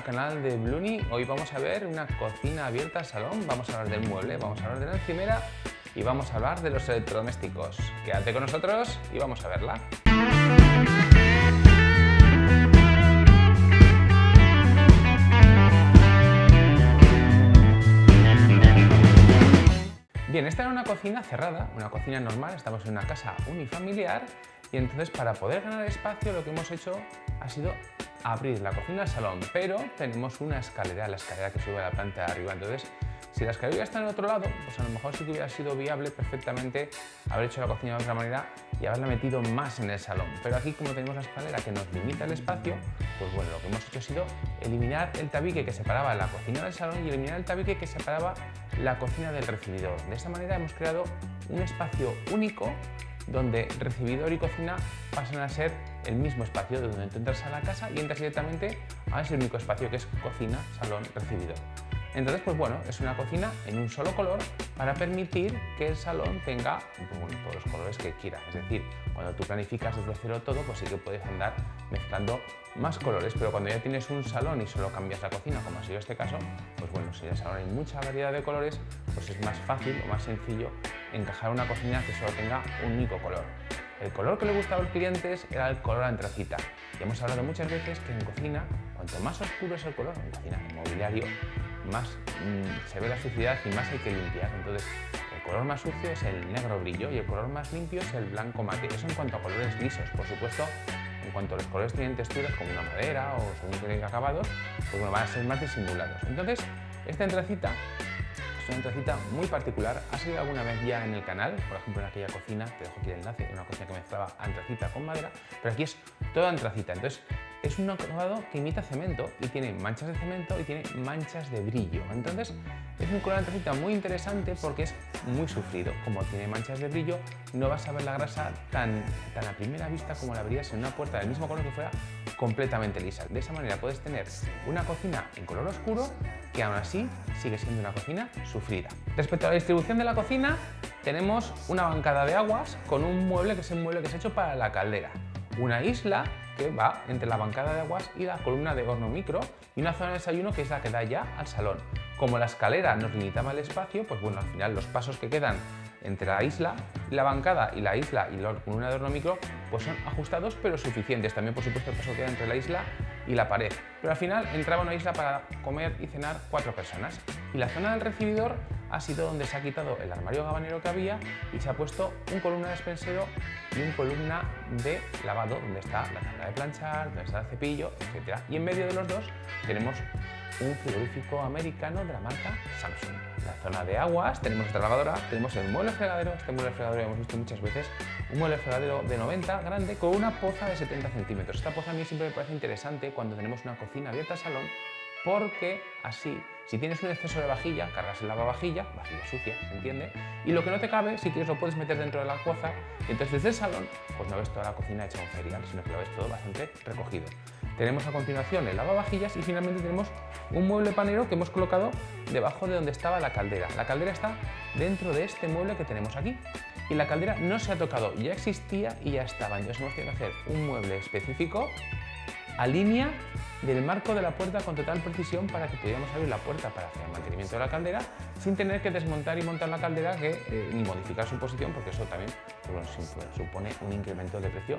al canal de Bluni. Hoy vamos a ver una cocina abierta al salón, vamos a hablar del mueble, vamos a hablar de la encimera y vamos a hablar de los electrodomésticos. Quédate con nosotros y vamos a verla. Bien, esta era una cocina cerrada, una cocina normal, estamos en una casa unifamiliar y entonces para poder ganar espacio lo que hemos hecho ha sido abrir la cocina al salón, pero tenemos una escalera, la escalera que sube a la planta de arriba, entonces si la escalera está en otro lado, pues a lo mejor sí que hubiera sido viable perfectamente haber hecho la cocina de otra manera y haberla metido más en el salón. Pero aquí como tenemos la escalera que nos limita el espacio, pues bueno, lo que hemos hecho ha sido eliminar el tabique que separaba la cocina del salón y eliminar el tabique que separaba la cocina del recibidor. De esta manera hemos creado un espacio único donde recibidor y cocina pasan a ser el mismo espacio de donde tú entras a la casa y entras directamente a ese único espacio que es cocina, salón, recibidor. Entonces, pues bueno, es una cocina en un solo color para permitir que el salón tenga todos los colores que quiera. Es decir, cuando tú planificas desde cero todo, pues sí que puedes andar mezclando más colores, pero cuando ya tienes un salón y solo cambias la cocina, como ha sido este caso, pues bueno, si el salón hay mucha variedad de colores, pues es más fácil o más sencillo encajar una cocina que solo tenga un único color. El color que le gustaba a los clientes era el color antracita. Y hemos hablado muchas veces que en cocina, cuanto más oscuro es el color, en cocina, en mobiliario, más mm, se ve la suciedad y más hay que limpiar. Entonces, el color más sucio es el negro brillo y el color más limpio es el blanco mate. Eso en cuanto a colores lisos. Por supuesto, en cuanto a los colores tienen texturas como una madera o según tienen acabados, pues bueno, van a ser más disimulados. Entonces, esta entracita una entracita muy particular. Ha salido alguna vez ya en el canal, por ejemplo en aquella cocina, te dejo aquí el enlace, una cocina que mezclaba antracita con madera, pero aquí es toda antracita. Entonces, es un acabado que imita cemento y tiene manchas de cemento y tiene manchas de brillo. Entonces es un color antracita muy interesante porque es muy sufrido. Como tiene manchas de brillo, no vas a ver la grasa tan, tan a primera vista como la verías en una puerta del mismo color que fuera completamente lisa. De esa manera puedes tener una cocina en color oscuro que aún así sigue siendo una cocina sufrida. Respecto a la distribución de la cocina, tenemos una bancada de aguas con un mueble que es el mueble que se ha hecho para la caldera. Una isla que va entre la bancada de aguas y la columna de horno micro y una zona de desayuno que es la que da ya al salón. Como la escalera nos limitaba el espacio, pues bueno, al final los pasos que quedan entre la isla, la bancada y la isla y la columna de horno micro pues son ajustados pero suficientes. También por supuesto el paso que queda entre la isla y la pared. Pero al final entraba una isla para comer y cenar cuatro personas. Y la zona del recibidor ha sido donde se ha quitado el armario gabanero que había y se ha puesto un columna de despensero y un columna de lavado donde está la tabla de planchar, donde está el cepillo, etc. Y en medio de los dos tenemos un frigorífico americano de la marca Samsung. Zona de aguas, tenemos esta lavadora, tenemos el mueble fregadero, este mueble fregadero lo hemos visto muchas veces, un mueble fregadero de 90 grande con una poza de 70 centímetros. Esta poza a mí siempre me parece interesante cuando tenemos una cocina abierta al salón porque así, si tienes un exceso de vajilla, cargas el lavavajilla, vajilla sucia, ¿se entiende? Y lo que no te cabe, si quieres lo puedes meter dentro de la poza y entonces desde el salón, pues no ves toda la cocina hecha un ferial, sino que lo ves todo bastante recogido. Tenemos a continuación el lavavajillas y finalmente tenemos un mueble panero que hemos colocado debajo de donde estaba la caldera. La caldera está dentro de este mueble que tenemos aquí y la caldera no se ha tocado, ya existía y ya estaba. Entonces hemos tenido que hacer un mueble específico a línea del marco de la puerta con total precisión para que pudiéramos abrir la puerta para hacer el mantenimiento de la caldera sin tener que desmontar y montar la caldera eh, ni modificar su posición porque eso también pues, supone un incremento de precio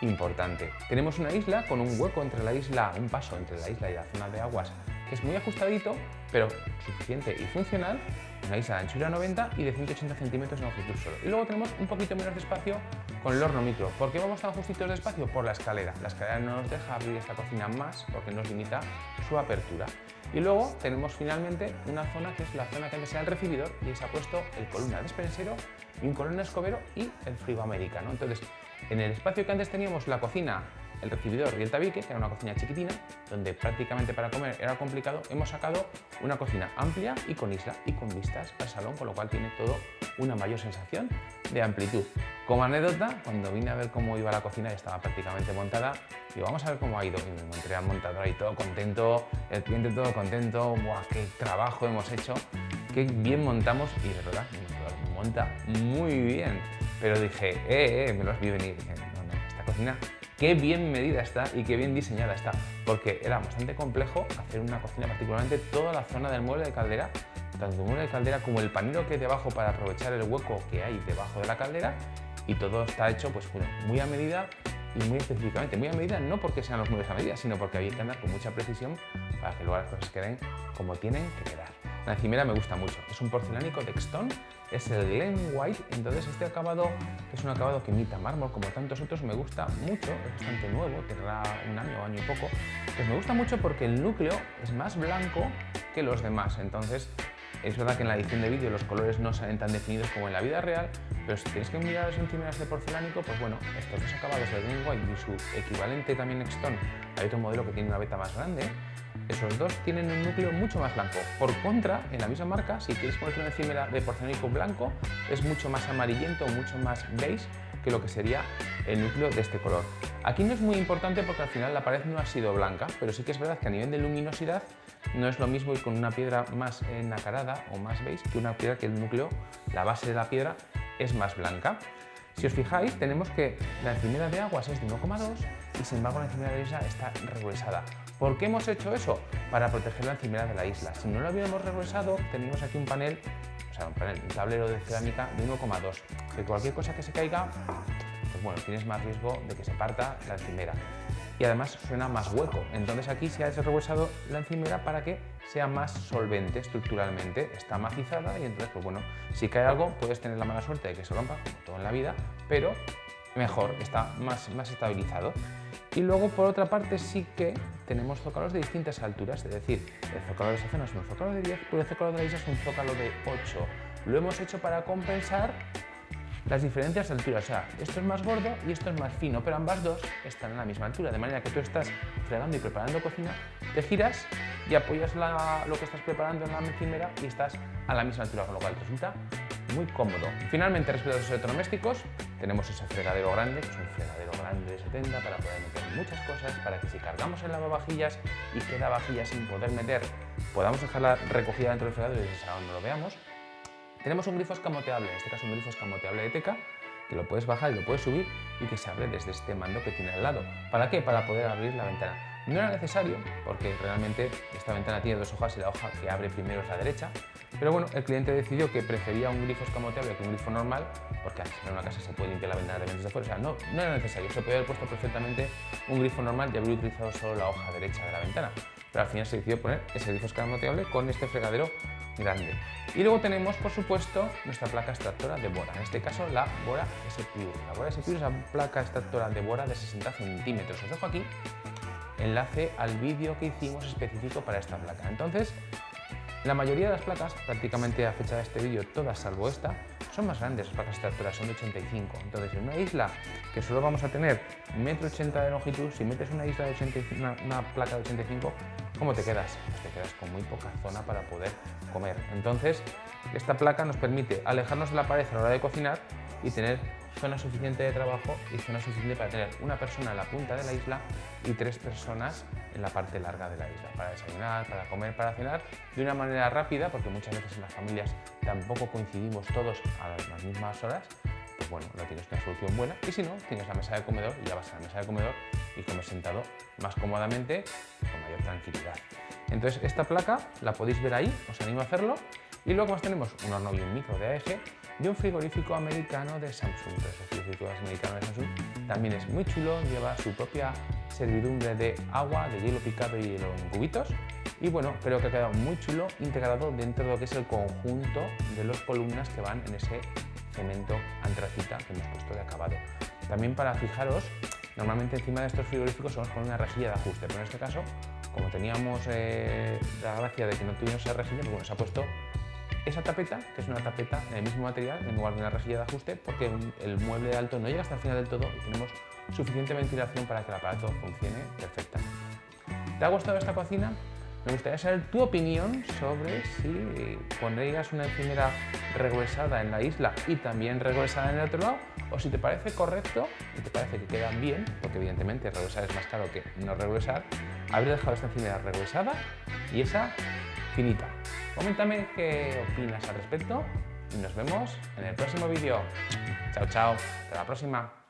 importante. Tenemos una isla con un hueco entre la isla, un paso entre la isla y la zona de aguas que es muy ajustadito pero suficiente y funcional una isla de anchura 90 y de 180 centímetros en longitud solo. Y luego tenemos un poquito menos de espacio con el horno micro. ¿Por qué vamos tan justitos de espacio? Por la escalera. La escalera no nos deja abrir esta cocina más porque nos limita su apertura. Y luego tenemos finalmente una zona que es la zona que antes era el recibidor y se ha puesto el columna despensero un columna escobero y el frigo americano. Entonces, en el espacio que antes teníamos la cocina el recibidor y el tabique, que era una cocina chiquitina, donde prácticamente para comer era complicado, hemos sacado una cocina amplia y con isla y con vistas al salón, con lo cual tiene todo una mayor sensación de amplitud. Como anécdota, cuando vine a ver cómo iba la cocina ya estaba prácticamente montada, y vamos a ver cómo ha ido. Y me encontré al montador ahí todo contento, el cliente todo contento, ¡buah, qué trabajo hemos hecho! ¡Qué bien montamos! Y de verdad, monta muy bien. Pero dije, eh, eh, me los vi venir. Dije, no, no, esta cocina qué bien medida está y qué bien diseñada está, porque era bastante complejo hacer una cocina, particularmente toda la zona del mueble de caldera, tanto el mueble de caldera como el panero que hay debajo para aprovechar el hueco que hay debajo de la caldera y todo está hecho pues, muy a medida y muy específicamente. Muy a medida no porque sean los muebles a medida, sino porque había que andar con mucha precisión para que luego las cosas queden como tienen que quedar. La encimera me gusta mucho. Es un porcelánico Texton, es el Glen White, entonces este acabado es un acabado que imita mármol como tantos otros, me gusta mucho, es bastante nuevo, tendrá un año, año y poco. Pues me gusta mucho porque el núcleo es más blanco que los demás, entonces es verdad que en la edición de vídeo los colores no salen tan definidos como en la vida real, pero si tienes que mirar las encimeras de porcelánico, pues bueno, estos dos acabados, el Green White y su equivalente también Exton, hay otro modelo que tiene una beta más grande, esos dos tienen un núcleo mucho más blanco. Por contra, en la misma marca, si quieres ponerte una encimera de porcelánico blanco, es mucho más amarillento, mucho más beige que lo que sería el núcleo de este color. Aquí no es muy importante porque al final la pared no ha sido blanca, pero sí que es verdad que a nivel de luminosidad no es lo mismo ir con una piedra más nacarada o más beige que una piedra que el núcleo, la base de la piedra, es más blanca. Si os fijáis, tenemos que la encimera de aguas es de 1,2 y sin embargo la encimera de la isla está regresada. ¿Por qué hemos hecho eso? Para proteger la encimera de la isla. Si no lo hubiéramos regresado, tenemos aquí un panel, o sea, un, panel, un tablero de cerámica de 1,2. Que cualquier cosa que se caiga, pues bueno, tienes más riesgo de que se parta la encimera y además suena más hueco. Entonces aquí se ha desarrollado la encimera para que sea más solvente estructuralmente, está macizada y entonces, pues bueno, si cae algo puedes tener la mala suerte de que se rompa, como todo en la vida, pero mejor, está más, más estabilizado. Y luego, por otra parte, sí que tenemos zócalos de distintas alturas, es decir, el zócalo de esa zona es un zócalo de 10, pero el zócalo de la isla es un zócalo de 8. Lo hemos hecho para compensar las diferentes alturas. O sea, esto es más gordo y esto es más fino, pero ambas dos están a la misma altura. De manera que tú estás fregando y preparando cocina, te giras y apoyas lo que estás preparando en la encimera y estás a la misma altura, con lo cual resulta muy cómodo. Finalmente, respecto a los electrodomésticos, tenemos ese fregadero grande, que es un fregadero grande de 70 para poder meter muchas cosas, para que si cargamos el lavavajillas y queda vajilla sin poder meter, podamos dejarla recogida dentro del fregadero y desde no lo veamos. Tenemos un grifo escamoteable, en este caso un grifo escamoteable de teca, que lo puedes bajar y lo puedes subir y que se abre desde este mando que tiene al lado. ¿Para qué? Para poder abrir la ventana. No era necesario, porque realmente esta ventana tiene dos hojas y la hoja que abre primero es la derecha, pero bueno, el cliente decidió que prefería un grifo escamoteable que un grifo normal, porque en una casa se puede limpiar la ventana de desde fuera, o sea, no, no era necesario, se podía haber puesto perfectamente un grifo normal y haber utilizado solo la hoja derecha de la ventana, pero al final se decidió poner ese grifo escamoteable con este fregadero grande. Y luego tenemos, por supuesto, nuestra placa extractora de Bora, en este caso la Bora S-Pure. La Bora S-Pure es la placa extractora de Bora de 60 centímetros. Os dejo aquí enlace al vídeo que hicimos específico para esta placa. Entonces, la mayoría de las placas, prácticamente a fecha de este vídeo, todas salvo esta, son más grandes, las placas extractoras son de 85. Entonces, en una isla que solo vamos a tener 1,80 m de longitud, si metes una isla de 85, una, una placa de 85, ¿Cómo te quedas? Pues te quedas con muy poca zona para poder comer. Entonces, esta placa nos permite alejarnos de la pared a la hora de cocinar y tener zona suficiente de trabajo y zona suficiente para tener una persona en la punta de la isla y tres personas en la parte larga de la isla, para desayunar, para comer, para cenar, de una manera rápida, porque muchas veces en las familias tampoco coincidimos todos a las mismas horas, pues bueno, no tienes una solución buena. Y si no, tienes la mesa de comedor y ya vas a la mesa de comedor y comes sentado más cómodamente mayor tranquilidad. Entonces, esta placa la podéis ver ahí, os animo a hacerlo. Y luego más tenemos un horno y un micro de AEG y un frigorífico americano de Samsung. el frigorífico americano de Samsung también es muy chulo, lleva su propia servidumbre de agua, de hielo picado y hielo en cubitos. Y bueno, creo que ha quedado muy chulo integrado dentro de lo que es el conjunto de las columnas que van en ese cemento antracita que hemos puesto de acabado. También para fijaros, normalmente encima de estos frigoríficos somos con una rejilla de ajuste, pero en este caso, como teníamos eh, la gracia de que no tuvimos esa rejilla, pues bueno, se ha puesto esa tapeta, que es una tapeta en el mismo material, en lugar de una rejilla de ajuste, porque el mueble de alto no llega hasta el final del todo y tenemos suficiente ventilación para que el aparato funcione perfectamente. ¿Te ha gustado esta cocina? Me gustaría saber tu opinión sobre si pondrías una encimera regresada en la isla y también regresada en el otro lado, o si te parece correcto y te parece que quedan bien, porque evidentemente regresar es más caro que no regresar, haber dejado esta encimera regresada y esa finita. Coméntame qué opinas al respecto y nos vemos en el próximo vídeo. Chao, chao. Hasta la próxima.